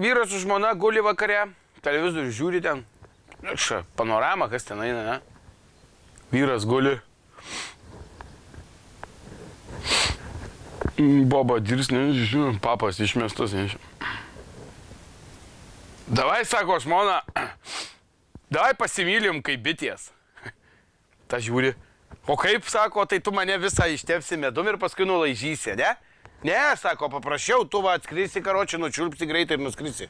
vyras su žmona guli vakare, televizorių žiūri ten. Ša, panorama, kas ten eina, ne? Vyras guli. Boba dirsnė, žinau, papas išmestas, nežinau. Davai, sako žmona, davai pasimylim kaip bitės. Ta žiūri. O kaip, sako, tai tu mane visą ištepsi medum ir paskui nulaižysi, ne? Ne, sako, paprašiau, tu va atskrisi karočią, nučiulpsi greitai ir nuskrisi.